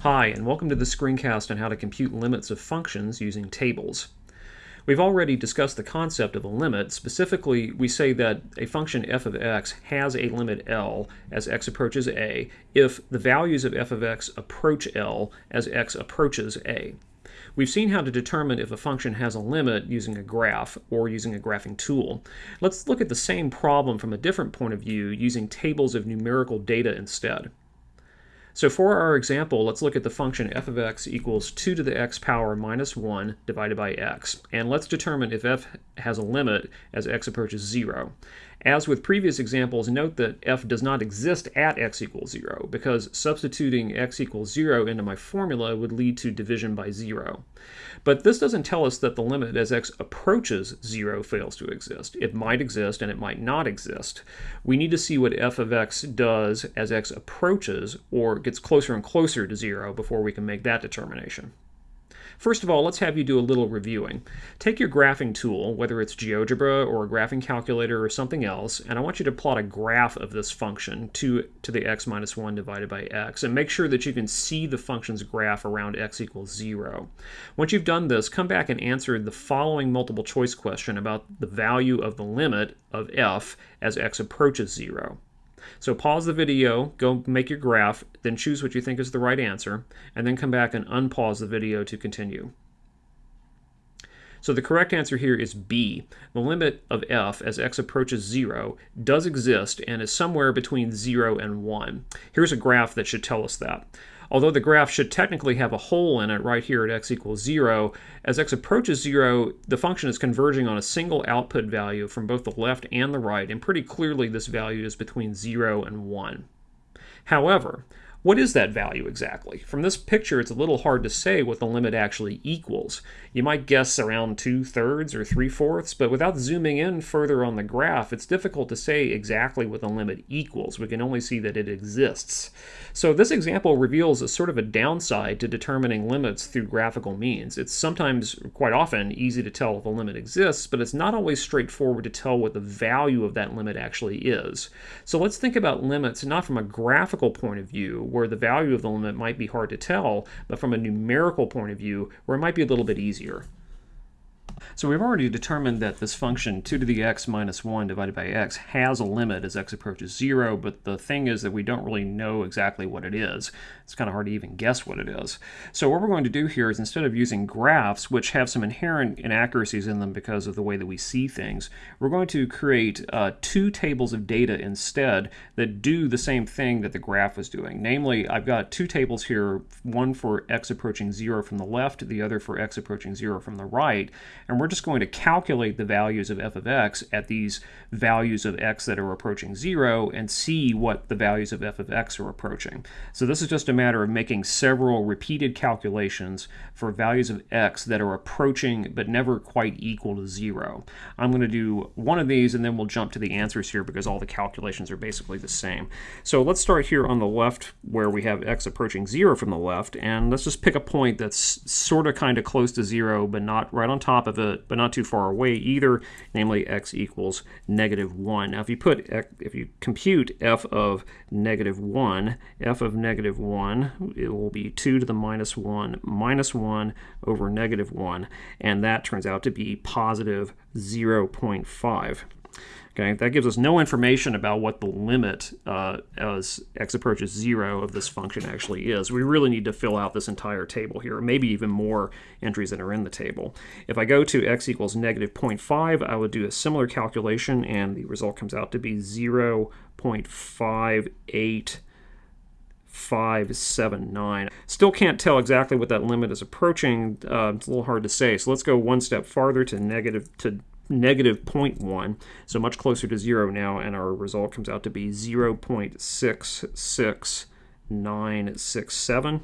Hi, and welcome to the screencast on how to compute limits of functions using tables. We've already discussed the concept of a limit. Specifically, we say that a function f of x has a limit L as x approaches a if the values of f of x approach L as x approaches a. We've seen how to determine if a function has a limit using a graph or using a graphing tool. Let's look at the same problem from a different point of view using tables of numerical data instead. So for our example, let's look at the function f of x equals 2 to the x power minus 1 divided by x. And let's determine if f has a limit as x approaches 0. As with previous examples, note that f does not exist at x equals 0 because substituting x equals 0 into my formula would lead to division by 0. But this doesn't tell us that the limit as x approaches 0 fails to exist. It might exist and it might not exist. We need to see what f of x does as x approaches or gets closer and closer to 0 before we can make that determination. First of all, let's have you do a little reviewing. Take your graphing tool, whether it's GeoGebra or a graphing calculator or something else, and I want you to plot a graph of this function 2 to the x minus 1 divided by x, and make sure that you can see the function's graph around x equals 0. Once you've done this, come back and answer the following multiple choice question about the value of the limit of f as x approaches 0. So pause the video, go make your graph, then choose what you think is the right answer, and then come back and unpause the video to continue. So the correct answer here is B. The limit of f as x approaches 0 does exist and is somewhere between 0 and 1. Here's a graph that should tell us that. Although the graph should technically have a hole in it right here at x equals 0, as x approaches 0, the function is converging on a single output value from both the left and the right, and pretty clearly this value is between 0 and 1. However, what is that value exactly? From this picture, it's a little hard to say what the limit actually equals. You might guess around two-thirds or three-fourths, but without zooming in further on the graph, it's difficult to say exactly what the limit equals. We can only see that it exists. So this example reveals a sort of a downside to determining limits through graphical means. It's sometimes, quite often, easy to tell if a limit exists, but it's not always straightforward to tell what the value of that limit actually is. So let's think about limits not from a graphical point of view, where the value of the limit might be hard to tell, but from a numerical point of view, where it might be a little bit easier. So we've already determined that this function 2 to the x minus 1 divided by x has a limit as x approaches 0, but the thing is that we don't really know exactly what it is. It's kind of hard to even guess what it is. So what we're going to do here is instead of using graphs, which have some inherent inaccuracies in them because of the way that we see things, we're going to create uh, two tables of data instead that do the same thing that the graph was doing. Namely, I've got two tables here, one for x approaching 0 from the left, the other for x approaching 0 from the right, and we're just going to calculate the values of f of x at these values of x that are approaching 0 and see what the values of f of x are approaching. So this is just a matter of making several repeated calculations for values of x that are approaching but never quite equal to 0. I'm going to do one of these and then we'll jump to the answers here because all the calculations are basically the same. So let's start here on the left where we have x approaching 0 from the left and let's just pick a point that's sort of kind of close to 0 but not right on top of of but not too far away either, namely x equals negative 1. Now if you put, if you compute f of negative 1, f of negative 1, it will be 2 to the minus 1 minus 1 over negative 1, and that turns out to be positive 0.5. Okay, that gives us no information about what the limit uh, as x approaches 0 of this function actually is. We really need to fill out this entire table here, maybe even more entries that are in the table. If I go to x equals negative 0.5, I would do a similar calculation, and the result comes out to be 0.58 579. Still can't tell exactly what that limit is approaching. Uh, it's a little hard to say. So let's go one step farther to negative to negative 0.1, so much closer to 0 now, and our result comes out to be 0.66967.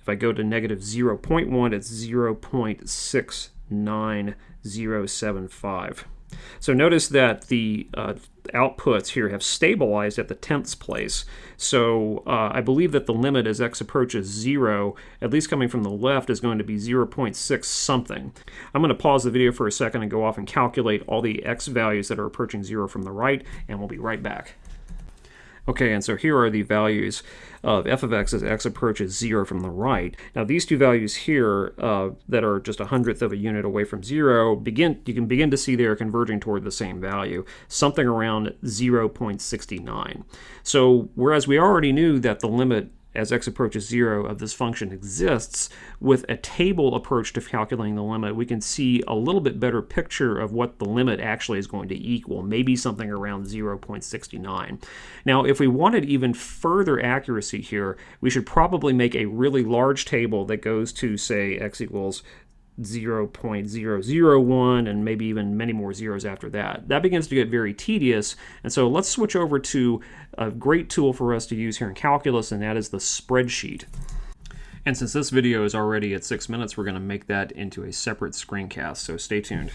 If I go to negative 0.1, it's 0.69075. So notice that the uh, outputs here have stabilized at the tenths place. So uh, I believe that the limit as x approaches 0, at least coming from the left, is going to be 0.6 something. I'm going to pause the video for a second and go off and calculate all the x values that are approaching 0 from the right, and we'll be right back. Okay, and so here are the values of f of x as x approaches 0 from the right. Now these two values here uh, that are just a hundredth of a unit away from 0, begin you can begin to see they are converging toward the same value, something around 0.69. So whereas we already knew that the limit as x approaches 0 of this function exists, with a table approach to calculating the limit, we can see a little bit better picture of what the limit actually is going to equal, maybe something around 0.69. Now, if we wanted even further accuracy here, we should probably make a really large table that goes to, say, x equals 0.001 and maybe even many more zeros after that. That begins to get very tedious, and so let's switch over to a great tool for us to use here in calculus, and that is the spreadsheet. And since this video is already at six minutes, we're going to make that into a separate screencast, so stay tuned.